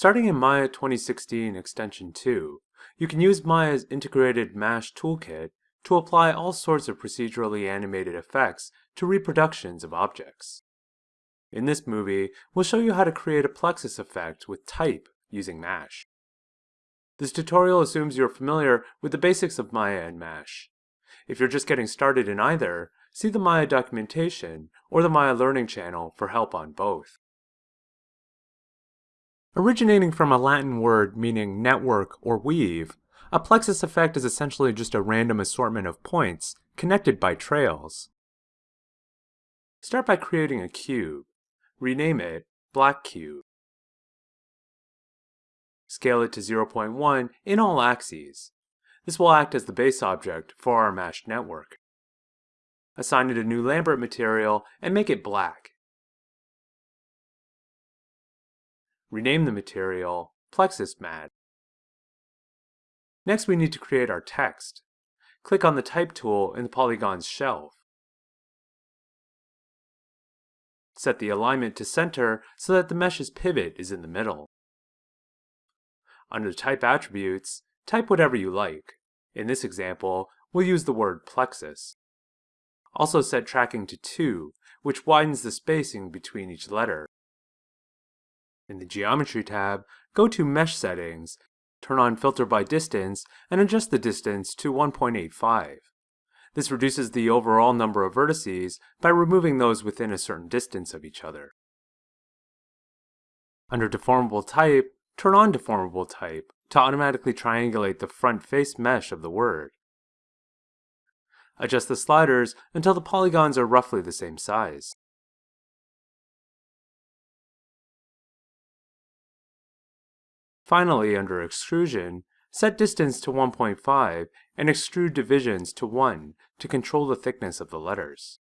Starting in Maya 2016 Extension 2, you can use Maya's integrated MASH toolkit to apply all sorts of procedurally animated effects to reproductions of objects. In this movie, we'll show you how to create a plexus effect with type using MASH. This tutorial assumes you're familiar with the basics of Maya and MASH. If you're just getting started in either, see the Maya documentation or the Maya Learning channel for help on both. Originating from a Latin word meaning network or weave, a plexus effect is essentially just a random assortment of points connected by trails. Start by creating a cube. Rename it Black Cube. Scale it to 0.1 in all axes. This will act as the base object for our MASH network. Assign it a new Lambert material and make it black. Rename the material Plexus Mat. Next we need to create our text. Click on the Type tool in the polygon's shelf. Set the alignment to center so that the mesh's pivot is in the middle. Under Type Attributes, type whatever you like. In this example, we'll use the word plexus. Also set tracking to 2, which widens the spacing between each letter. In the Geometry tab, go to Mesh Settings, turn on Filter by Distance, and adjust the distance to 1.85. This reduces the overall number of vertices by removing those within a certain distance of each other. Under Deformable Type, turn on Deformable Type to automatically triangulate the front face mesh of the word. Adjust the sliders until the polygons are roughly the same size. Finally, under Extrusion, set distance to 1.5 and extrude divisions to 1 to control the thickness of the letters.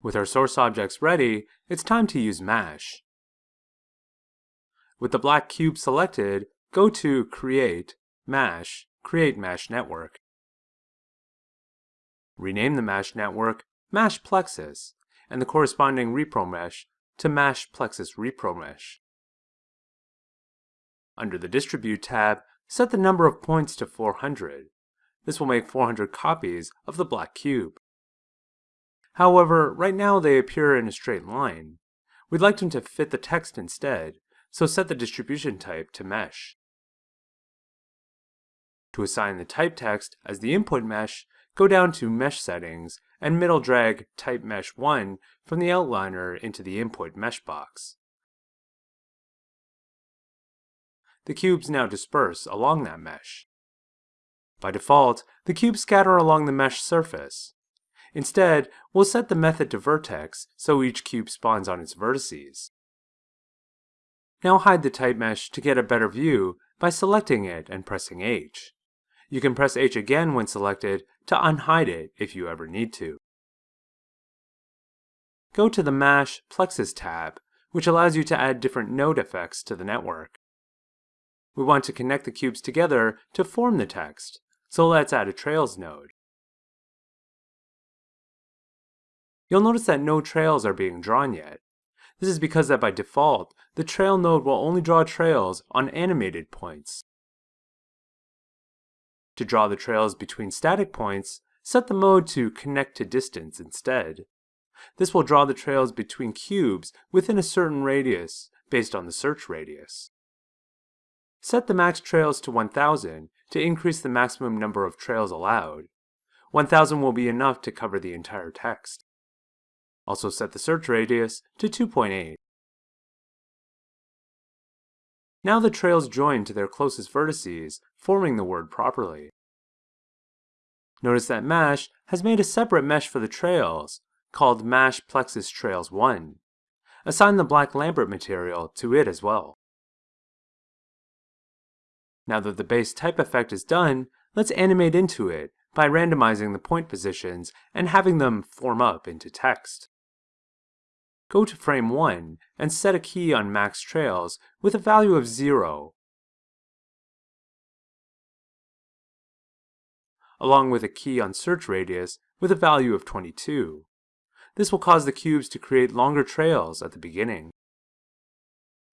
With our source objects ready, it's time to use MASH. With the black cube selected, go to Create, MASH, Create MASH Network. Rename the MASH network MASH Plexus and the corresponding repro mesh to MASH Plexus Repro Mesh. Under the Distribute tab, set the number of points to 400. This will make 400 copies of the black cube. However, right now they appear in a straight line. We'd like them to fit the text instead, so set the distribution type to mesh. To assign the type text as the input mesh, go down to Mesh Settings and middle drag Type Mesh 1 from the outliner into the input mesh box. The cubes now disperse along that mesh. By default, the cubes scatter along the mesh surface. Instead, we'll set the method to vertex so each cube spawns on its vertices. Now hide the type mesh to get a better view by selecting it and pressing H. You can press H again when selected to unhide it if you ever need to. Go to the MASH Plexus tab, which allows you to add different node effects to the network. We want to connect the cubes together to form the text, so let's add a Trails node. You'll notice that no trails are being drawn yet. This is because that by default, the trail node will only draw trails on animated points. To draw the trails between static points, set the mode to Connect to Distance instead. This will draw the trails between cubes within a certain radius based on the search radius. Set the max trails to 1000 to increase the maximum number of trails allowed. 1000 will be enough to cover the entire text. Also set the search radius to 2.8. Now the trails join to their closest vertices, forming the word properly. Notice that MASH has made a separate mesh for the trails, called MASH Plexus Trails 1. Assign the black Lambert material to it as well. Now that the base type effect is done, let's animate into it by randomizing the point positions and having them form up into text. Go to frame 1 and set a key on max trails with a value of 0, along with a key on search radius with a value of 22. This will cause the cubes to create longer trails at the beginning.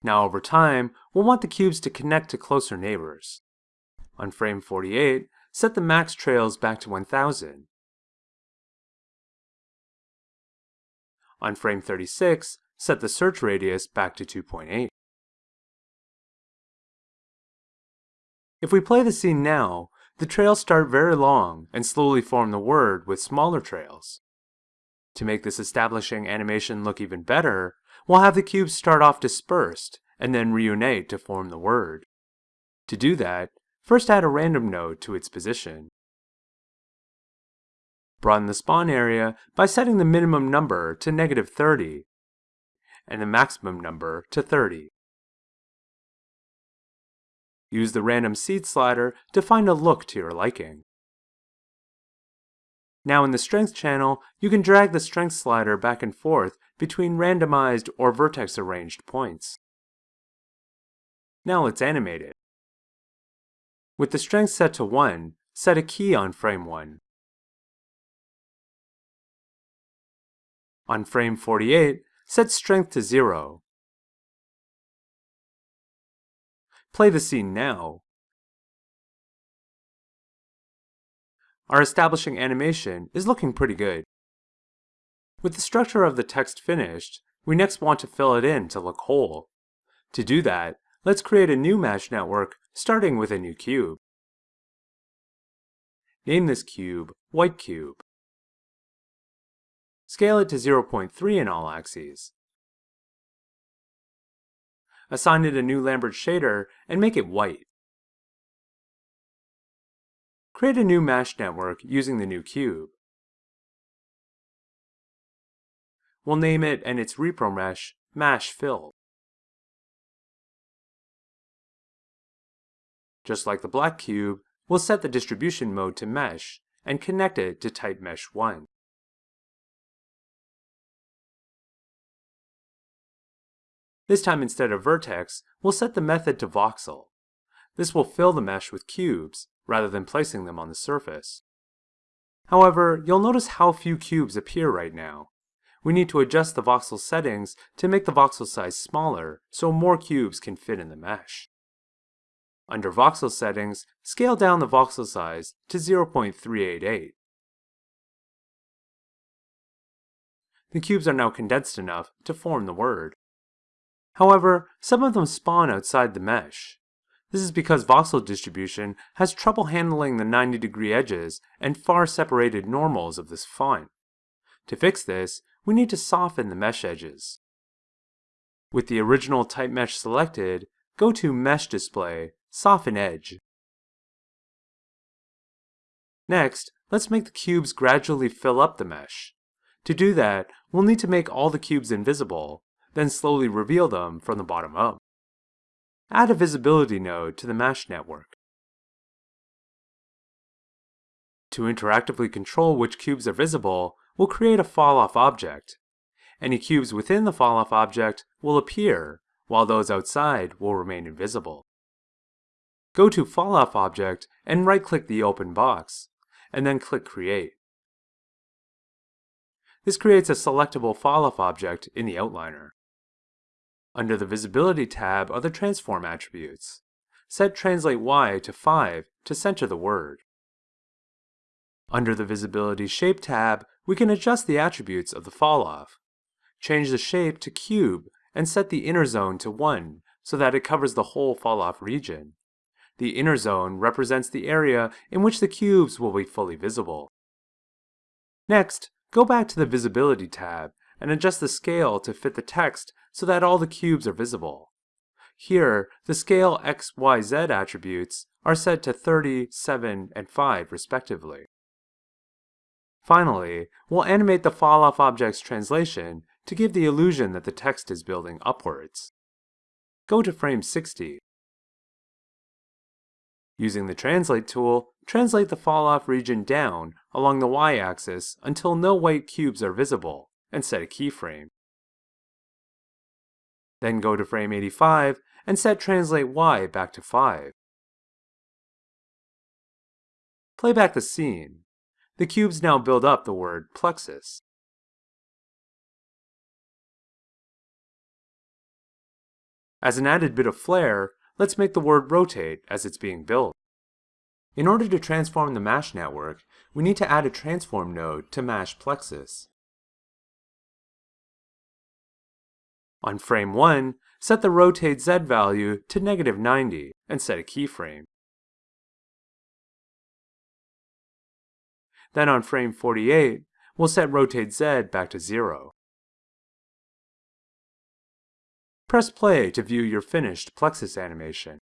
Now over time, we'll want the cubes to connect to closer neighbors. On frame 48, set the max trails back to 1000. On frame 36, set the search radius back to 2.8. If we play the scene now, the trails start very long and slowly form the word with smaller trails. To make this establishing animation look even better, we'll have the cubes start off dispersed and then reunite to form the word. To do that, first add a random node to its position. Broaden the spawn area by setting the minimum number to negative 30 and the maximum number to 30. Use the random seed slider to find a look to your liking. Now in the strength channel, you can drag the strength slider back and forth between randomized or vertex arranged points. Now let's animate it. With the strength set to 1, set a key on frame 1. On frame 48, set strength to 0. Play the scene now. Our establishing animation is looking pretty good. With the structure of the text finished, we next want to fill it in to look whole. To do that, let's create a new MASH network starting with a new cube. Name this cube White Cube. Scale it to 0.3 in all axes. Assign it a new Lambert shader and make it white. Create a new MASH network using the new cube. We'll name it and its repro mesh MASH Fill. Just like the black cube, we'll set the distribution mode to Mesh and connect it to type Mesh 1. This time instead of vertex, we'll set the method to voxel. This will fill the mesh with cubes, rather than placing them on the surface. However, you'll notice how few cubes appear right now. We need to adjust the voxel settings to make the voxel size smaller so more cubes can fit in the mesh. Under voxel settings, scale down the voxel size to 0.388. The cubes are now condensed enough to form the word. However, some of them spawn outside the mesh. This is because voxel distribution has trouble handling the 90 degree edges and far separated normals of this font. To fix this, we need to soften the mesh edges. With the original type mesh selected, go to Mesh Display, Soften Edge. Next, let's make the cubes gradually fill up the mesh. To do that, we'll need to make all the cubes invisible, then slowly reveal them from the bottom up. Add a visibility node to the MASH network. To interactively control which cubes are visible, we'll create a falloff object. Any cubes within the falloff object will appear, while those outside will remain invisible. Go to falloff object and right-click the open box, and then click Create. This creates a selectable falloff object in the outliner. Under the Visibility tab are the transform attributes. Set Translate Y to 5 to center the word. Under the Visibility Shape tab, we can adjust the attributes of the falloff. Change the shape to cube and set the inner zone to 1 so that it covers the whole falloff region. The inner zone represents the area in which the cubes will be fully visible. Next, go back to the Visibility tab and adjust the scale to fit the text so that all the cubes are visible. Here, the scale x, y, z attributes are set to 30, 7, and 5 respectively. Finally, we'll animate the falloff object's translation to give the illusion that the text is building upwards. Go to frame 60. Using the Translate tool, translate the falloff region down along the y-axis until no white cubes are visible, and set a keyframe. Then go to frame 85 and set Translate Y back to 5. Play back the scene. The cubes now build up the word plexus. As an added bit of flair, let's make the word rotate as it's being built. In order to transform the MASH network, we need to add a transform node to MASH Plexus. On frame 1, set the rotate Z value to negative 90 and set a keyframe. Then on frame 48, we'll set rotate Z back to 0. Press play to view your finished Plexus animation.